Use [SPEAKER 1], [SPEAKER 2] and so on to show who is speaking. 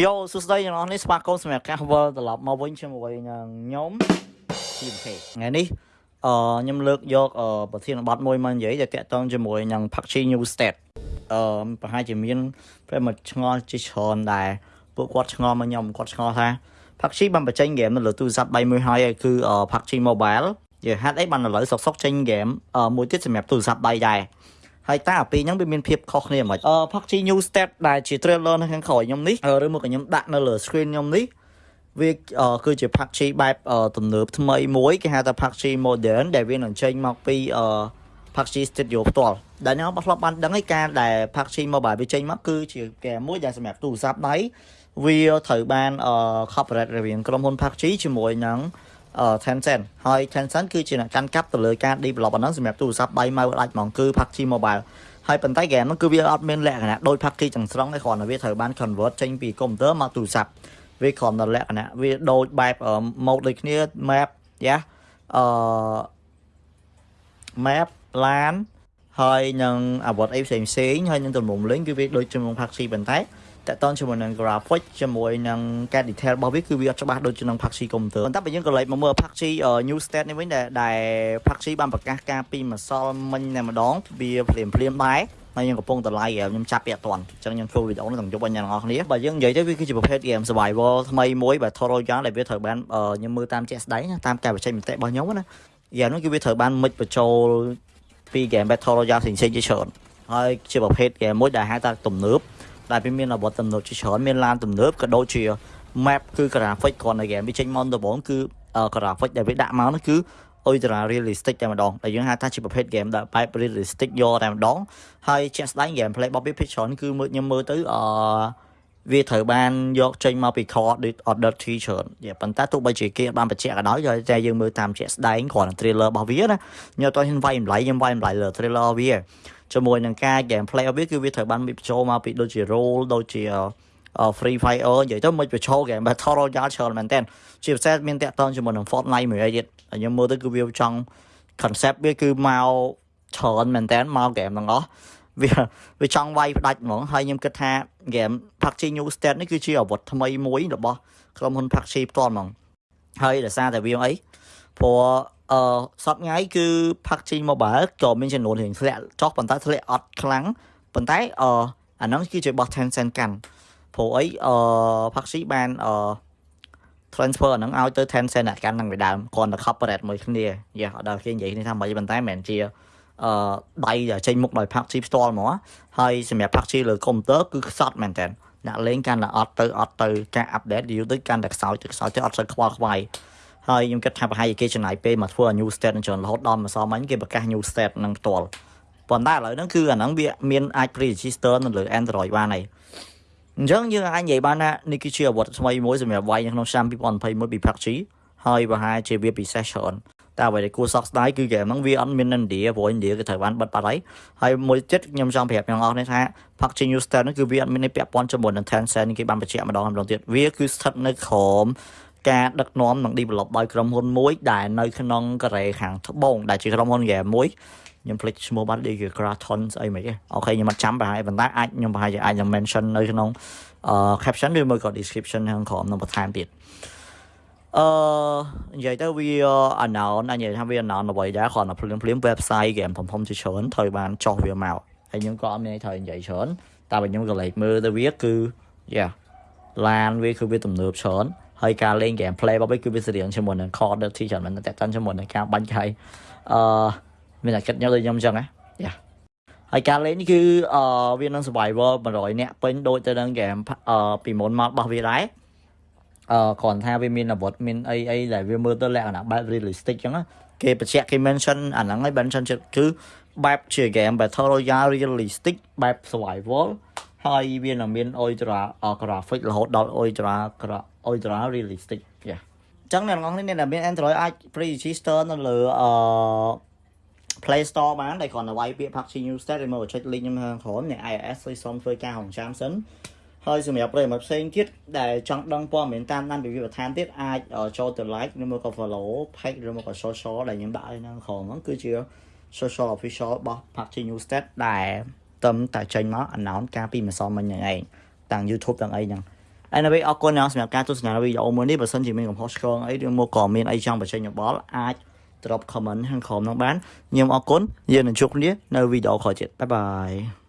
[SPEAKER 1] យោសួស្តីអ្នកនរនេះស្វាគមន៍សម្រាប់ការវិលត្រឡប់មកវិញជាមួយនឹងខ្ញុំ TMK ថ្ងៃនេះអឺខ្ញុំលើកយកអឺប្រធានបទមួយមកនិយាយដែលតាក់ទងជាមួយនឹង PUBG New State អឺប្រហែលជាមានប្រិមត្តឆ្ងល់ជាច្រើនដែរពួកគាត់ឆ្ងល់មកខ្ញុំគាត់ឆ្ងល់ថា PUBG បានបញ្ចេញហ្គេមនៅលើទូរស័ព្ទដៃមួយហើយគឺ PUBG Mobile យល់ហេតុអីបានឥឡូវសុកសុកចេញហ្គេមមួយទៀតសម្រាប់ទូរស័ព្ទដៃដែរ ហើយតើអាពីរហ្នឹងវាមានភាពខុសគ្នាហ្មងអឺ PUBG New State ដែលជា trailer នៅខាងក្រោយខ្ញុំនេះឬមកខ្ញុំដាក់នៅលើ screen ខ្ញុំនេះវាគឺជា PUBG បែបទំនើបថ្មីមួយគេហៅថា PUBG Modern ដែលវានឹងចេញមកពីអឺ PUBG Studio ផ្ទាល់ដែលខ្ញុំធ្លាប់បានដឹងឯការដែល PUBG Mobile វាចេញមកគឺជាហ្គេមមួយដែលសម្រាប់ទូរស័ព្ទដៃវាត្រូវបាន copyright រវាងក្រុមហ៊ុន PUBG ជាមួយនឹង Tencent ហើយ Tencent គឺជាអ្នកកាន់កាប់ទៅលើការ develop អាហ្នឹងសម្រាប់ទូរស័ព្ទដៃម៉ៅដាច់ហ្មងគឺ PUBG Mobile ហើយប៉ុន្តែហ្គេមហ្នឹងគឺវាអត់មានលក្ខណៈដូច PUBG ទាំងស្រុងទេគ្រាន់តែវាត្រូវបាន convert ចេញពីកុំព្យូទ័រមកទូរស័ព្ទវាគ្រាន់តែលក្ខណៈវាដូចបែប mode ដូចគ្នា map យ៉ាអឺ map LAN ហើយនឹងអាវុធអីផ្សេងផ្សេងហើយនឹងទំនុំលេងគឺវាដូចជាមួយ PUBG ប៉ុន្តែ តកតងជាមួយនឹង graphic ជាមួយនឹងការ detail របស់វាគឺវាអត់ច្បាស់ដូចជានឹង PUBG Computer ប៉ុន្តែបើយើងក៏លេចមកមើល PUBG New State នេះវិញដែលដែល PUBG បានប្រកាសការពីម្សិលមិញតែម្ដងវាភ្លាមភ្លាមដែរហើយខ្ញុំកំពុងតឡៃខ្ញុំចាប់ពាក់អត់ទាន់អញ្ចឹងខ្ញុំធ្វើវីដេអូនេះទាំងយប់ឲ្យអ្នកទាំងអស់គ្នាបើយើងនិយាយទៅវាគឺជាប្រភេទ game survival ថ្មីមួយបែប Battle Royale ដែលវាត្រូវបានខ្ញុំមើលតាមជាក់ស្ដែងតាមការបញ្ចេញមតិរបស់ខ្ញុំណាយ៉ាងនោះគឺវាត្រូវបានមិចបញ្ចូលពី game Battle Royale ផ្សេងៗជាច្រើនហើយជាប្រភេទ game មួយដែលហៅថាទំនើប ដែលវាមានអាវុធទំនើបជាច្រើនមានឡានទំនើបក៏ដូចជា map គឺ graphic គ្រាន់តែ game វាចេញមកដំបូងគឺ graphic ដែលវាដាក់មកនោះគឺ ultra realistic តែម្ដងដែលយើងហៅថាជាប្រភេទ game ដែលបែប realistic យកតែម្ដងហើយជាក់ស្ដែង gameplay របស់វាភាគច្រើនគឺមើលខ្ញុំមើលទៅអឺវាត្រូវបានយកចេញមកពី core order T ច្រើនប៉ុន្តែទោះបីជាគេបានបញ្ជាក់ក៏ដោយតែយើងមើលតាមជាក់ស្ដែងគ្រាន់តែ trailer របស់វាណាខ្ញុំអត់ហ៊ានវាយតម្លៃខ្ញុំវាយតម្លៃលើ trailer វា ជាមួយនឹងការ gameplay របស់វាគឺវាត្រូវបានបញ្ចូលមកពីដូចជា role ដូចជា Free Fire និយាយទៅមិនបញ្ចូល game Battle Royale ច្រើនមែនតើជាពិសេសមានតាក់ទងជាមួយនឹង Fortnite មួយទៀតខ្ញុំមើលទៅគឺវាចង់ concept វាគឺមកច្រើនមែនតើមក game ទាំងអស់វាវាចង់វាយផ្ដាច់ហ្មងហើយខ្ញុំគិតថា game PUBG New State នេះគឺជាអាវុធថ្មីមួយរបស់ក្រុមហ៊ុន PUBG ផ្ទាល់ហ្មងហើយដោយសារតែវាអីព្រោះ អឺសប្ងៃគឺ PUBG Mobile ក៏មានចំនួនរៀងធ្លាក់ចុះប៉ុន្តែធ្លាក់អត់ខ្លាំងប៉ុន្តែអឺអាហ្នឹងគឺជារបស់ Tencent កាន់ព្រោះអីអឺ PUBG បានអឺ transfer អាហ្នឹងឲ្យទៅ Tencent អ្នកកាន់ហ្នឹងពីដើមគ្រាន់តែ corporate មួយគ្នាយ៉ាអត់ដល់គេនិយាយនេះថាមិនប៉ុន្តែមិនមែនជាអឺដៃដែលចេញមុខដោយ PUBG ផ្ទាល់ហ្មងហើយសម្រាប់ PUBG លើកុំព្យូទ័រគឺខ្សត់មែនតើអ្នកលេងកាន់តែអត់ទៅអត់ទៅការ update យូរទៅកាន់តែខ្សោយទៅខ្សោយទៅអត់សូវខ្វល់ខ្វាយ ហើយខ្ញុំគិតថាប្រហែលជាគេចំណាយពេលមកធ្វើ new state នឹងច្រើនរហូតដល់ម្សិលមិញគេប្រកាស new state នឹងផ្ទាល់ប៉ុន្តែឥឡូវហ្នឹងគឺអាហ្នឹងវាមានអាច pre-register នៅលើ Android បានហើយអញ្ចឹងយើងអាចនិយាយបានថានេះគឺជាអាវុធថ្មីមួយសម្រាប់វាយនៅក្នុងឆ្នាំ2021ពី PUBG ហើយប្រហែលជាវាពិសេសច្រើនតែអ្វីដែលគួរសោកស្ដាយគឺហ្គេមហ្នឹងវាអត់មាននៅឥណ្ឌាព្រោះឥណ្ឌាគឺត្រូវបានបិទបាត់ហើយហើយមួយទៀតខ្ញុំចង់ប្រាប់អ្នកនរនេះថា PUBG New State ហ្នឹងគឺវាអត់មានពាក់ព័ន្ធជាមួយនឹង Tencent គេបានបញ្ជាក់ម្ដងម្ដងទៀតវាគឺស្ថិតនៅក្រោម ការដឹកនាំនិង develop ដោយក្រុមហ៊ុនមួយដែលនៅក្នុងកូរ៉េខាងត្បូងដែលជាក្រុមហ៊ុនហ្គេមមួយខ្ញុំភ្លេចឈ្មោះបាត់ដូចជា Kraton ស្អីមិនទេអូខេខ្ញុំអត់ចាំប្រហែលប៉ុន្តែអាចខ្ញុំប្រហែលជាអាចនឹង mention នៅក្នុងអឺ caption ឬមួយក៏ description ខាងក្រោមនឹងបន្ថែមទៀតអឺនិយាយទៅវា unknown និយាយថាវា unknown អ្វីដែរគ្រាន់តែភ្លាមភ្លាម website ហ្គេមធំធំជាច្រើនត្រូវបានចោះវាមកហើយខ្ញុំក៏អត់មានត្រូវនិយាយច្រើនតែបើខ្ញុំក៏លេខមើលទៅវាគឺ yeah ឡានវាគឺវាទំនើបច្រើន ហើយការលេង game play របស់វាគឺវាស្រៀងជាមួយនឹង core ទីច្រើនមែនតែតាន់ជាមួយនឹងការបាញ់កាយអឺមានតែគិតញ៉ាំដូចខ្ញុំអញ្ចឹងណាយ៉ាហើយការលេងនេះគឺអឺវានឹង survival 100នាក់ពេញដូចទៅនឹង game អឺពីមុនមករបស់វាដែរអឺគ្រាន់ថាវាមានអាវុធមានអីអីដែលវាមើលទៅលក្ខណៈបែប realistic អញ្ចឹងគេបញ្ជាក់គេ mention អាហ្នឹងហើយ mention ចិត្តគឺបែបជា game battle royale realistic បែប survival ហើយវានឹងមាន ultra graphic រហូតដល់ ultra ultra realistic យ៉ាអញ្ចឹងអ្នកនរគ្នាដែលមាន Android អាច pre-register នៅលើអឺ Play Store បានដែលគ្រាន់តែវាយពាក្យ PUBG New State ហើយមកចុច link ខ្ញុំខាងក្រោមអ្នក iOS ជួយសុំធ្វើការរងចាំសិនហើយសម្រាប់ប្រិយមិត្តផ្សេងទៀតដែលចង់ដឹងព័ត៌មានតាមដានពីវាបន្ថែមទៀតអាចចូលទៅ like ឬមកក៏ follow page ឬមកក៏ social ដែលខ្ញុំដាក់ឲ្យនៅក្រោមហ្នឹងគឺជា social official របស់ PUBG New State ដែល តឹមតែចេញមក announce ការពីម្សិលមិញហ្នឹងឯងទាំង YouTube ទាំងអីហ្នឹងអ anyway អរគុណសម្រាប់ការទស្សនាវីដេអូមួយនេះបើសិនជាមានកំហុសឆ្គងអីឬមកក៏មានអីចង់បញ្ចេញយោបល់អាច drop comment ខាងក្រោមនោះបានខ្ញុំអរគុណយើងនឹងជួបគ្នានៅវីដេអូក្រោយទៀតបាយបាយ